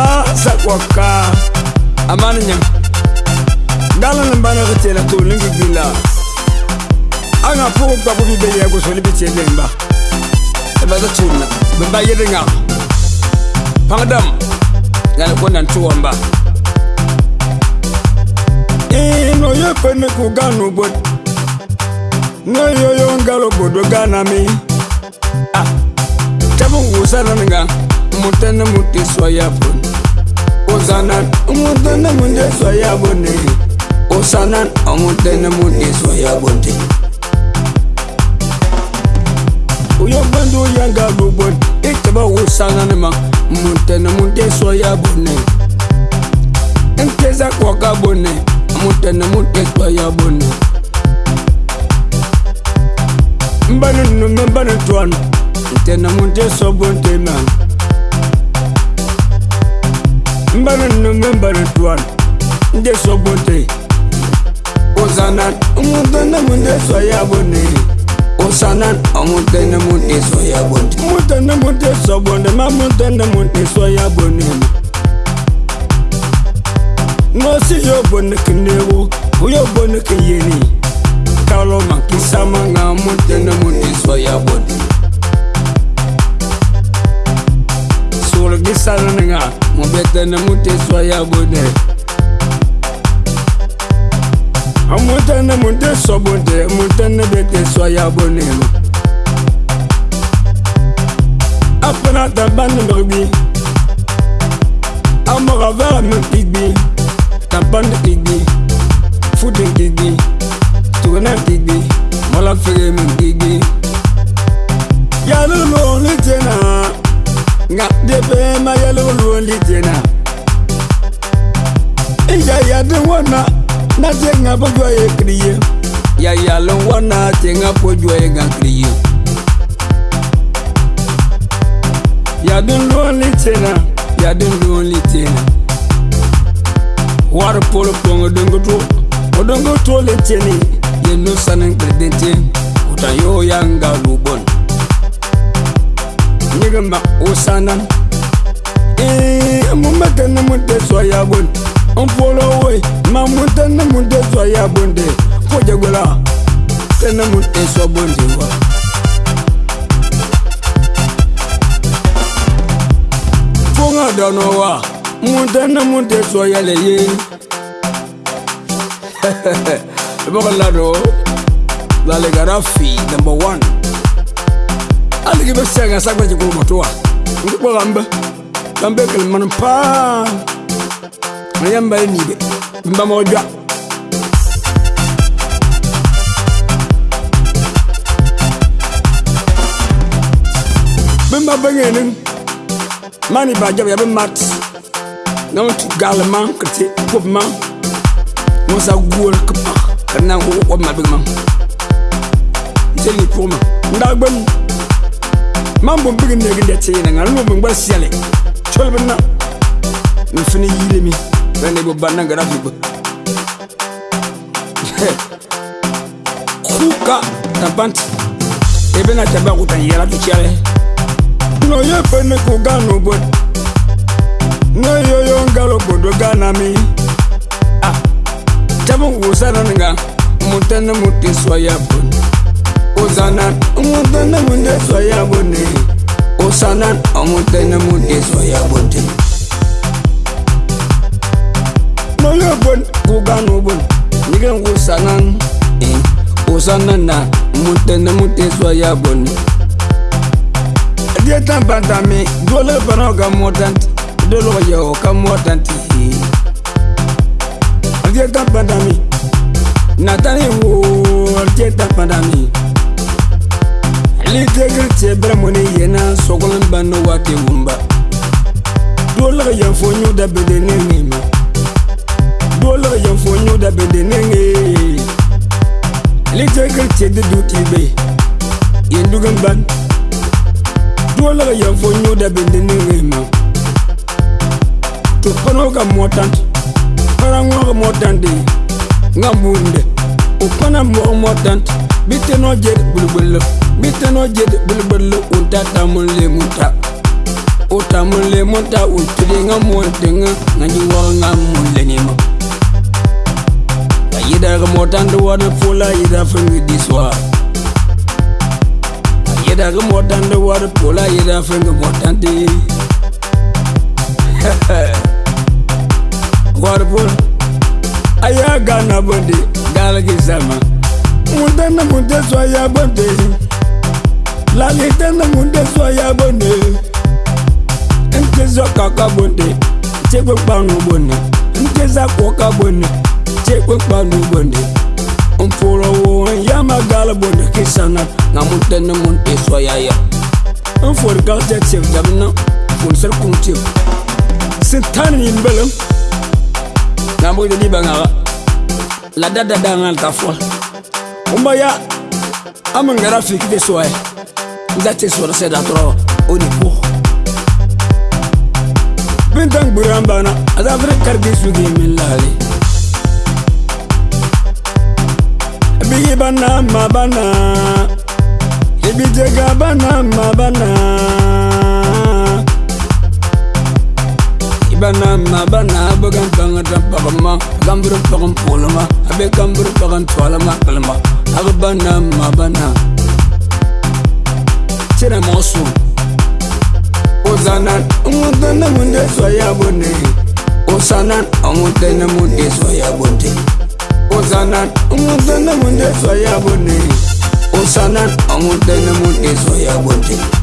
baza kwaka amana nyang ngala nambana gatela tolingi bila anga poko kwa bubi beya e e go zoli bitse lemba baza tuna mba yedinga pangadam ngala kona ntuwamba ino yepene kugano bot ngayo yongalo bodo ganami ah. tabungusalananga mutene mutiswa yabona Osana omutene munde soya bonde Osana omutene munde soya bonde Uyobandu ndị bubon Itaba usana nema Mutene munde soya bonde Enteza kwaka bonde mbana nomembara tuan nde sobote osana mutenemundeso yabone osana omutenemundeso yabone mutenemundeso bone ma mutenemundeso yabone mosi yo bone kenebo uyo bone keyeni kalo makisamanga mutenemundeso yabone isaluninga mubetene muteswa yabude amutene muteswa bude mutene beteswa yabonelu apenata banimrbi amora vera min kigbi tapande kigbi futen kigbi tugunan kigbi malafege min kigbi na bɔjɔ ye kiri ye. yayalon wana tɛ ŋa bɔjɔ ye gan kiri ye. yadun lɔɔli tena. yadun lɔɔli tena. wari polo pɔnkɔ dongoto. o dongoto le tɛni. yennu sanni kereden tɛ. o ta y'o ya nga lu bɔn. ɲɛgɛn ma o san eh, na. ee mun bɛ kɛ numu tɛ sɔ ya bɔn. n polo boy mamuta ne muntu ezwa ya bonde kojagola sene muntu ezwa bonde wa funga dano wa muntu ne muntu ezwa ya leye ebokalado lalegara fi number one alikibe sianga sakwa jikulu motuwa ngikwa kambe kambe kelimana paa yambale nibe mba e mojwa bimba bengenin mani bajab ya bimat na mutu galma kete kopma musa guol kpa kana ho ko ma bimma jeli poma ndagben mambo bigin ne ginde teyina ngalmo min gbasiale cholbna mfini yilemi vende kubanangarazuba kuka tapanti ebena taba kutanyela tuchale noyepene kuganubwe neyoyongalo bodoganami tabukuusananga mutene mutiswa yabone usana mutene mundeswa yabone usana omutene mutiswa yabone Manga bon, kugan ubon Nigan usanan eh, Usanan na Mute na mute soya bon Dietan pantami Dole pano ka motant Dole yo ka motant eh. Dietan pantami Natani e wo Dietan pantami L'intégrité bramone yena Sokolan bano wate wumba Dole ka yanfonyo da bedene nima wolo yɛn fonyo da be de nenge lite kirti de du ti be yɛn dugan ban wolo yɛn fonyo da be de nenge ma to pano ka mɔ tan pana ŋɔ ka mɔ tan de ŋa mun de o pana mɔ mɔ tan bi te nɔ je de bulubulu bi te nɔ je de bulubulu o ta ta mun le mun ta o ta mun le mun ta o tere ŋa mɔ tɛ ŋa ŋa ni wɔɔrɔ ŋa mun le ni ma yedag motand wad fula yeda fengidiswa yedag motand wad pula yeda fengi motandi wad pula aya gana bondi galgi sama mundan munde swa ya bonde lalitan munde swa ya bonde nkezo kaka bonde cegbe kpanu bone nkeza koka bone dan moon is why I am for gal da ce da no mun sar kun ce sin tan ni mbelam na mo de ni banga la Dada da da ngal Umbaya fo umba de soyaya da ce so se da tro o ni ko bin dang buran bana azafre karbi su ge min lale bigi bana ma bijega bana mabana bana mabana bagan tanga tan pagama kamburu pagam polama abe kamburu pagan twalama kalama agbana mabana tira mosu ozana umudana munde soya bonde ozana umudana munde soya bonde ozana umudana munde soya bonde musana amudde ne mudde soya gonte